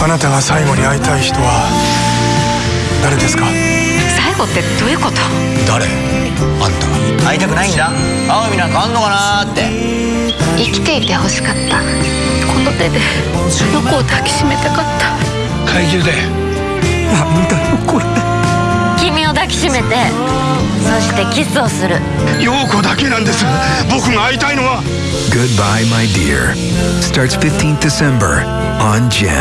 あなたが最後に会いたい人は誰ですか？最後ってどういうこと？誰？あんた。会いたくないんだ。会う意味なんかあんのかなって。生きていてほしかった。この手であの子を抱きしめたかった。怪獣で。なんだよこれ君を抱きしめてそしてキスをする。陽子だけなんです。僕が会いたいのは。Goodbye, My Dear. Starts 15th December on GEM.